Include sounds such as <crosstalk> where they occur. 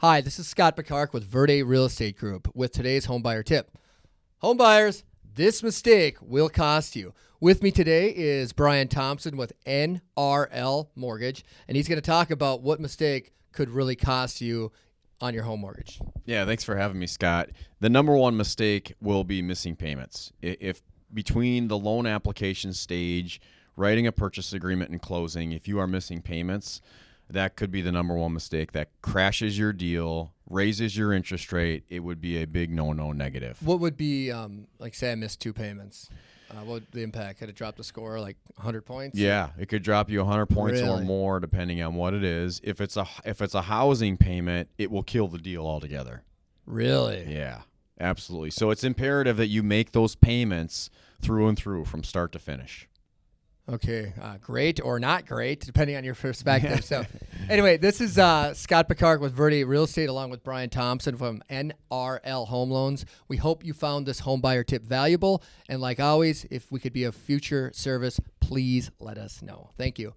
Hi, this is Scott Picard with Verde Real Estate Group with today's homebuyer tip. Homebuyers, this mistake will cost you. With me today is Brian Thompson with NRL Mortgage, and he's going to talk about what mistake could really cost you on your home mortgage. Yeah, thanks for having me, Scott. The number one mistake will be missing payments. If between the loan application stage, writing a purchase agreement, and closing, if you are missing payments, that could be the number one mistake that crashes your deal, raises your interest rate. It would be a big no no negative. What would be, um, like, say I missed two payments? Uh, what would the impact? Could it drop the score like 100 points? Yeah, it could drop you 100 points Really? or more depending on what it is. If it's a if it's a housing payment, it will kill the deal altogether. Really? Yeah, absolutely. So it's imperative that you make those payments through and through from start to finish. Okay, uh, great or not great, depending on your perspective. so, <laughs> anyway, this is uh, Scott Picard with Verde Real Estate, along with Brian Thompson from NRL Home Loans. We hope you found this home buyer tip valuable. And like always, if we could be of future service, please let us know. Thank you.